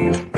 you.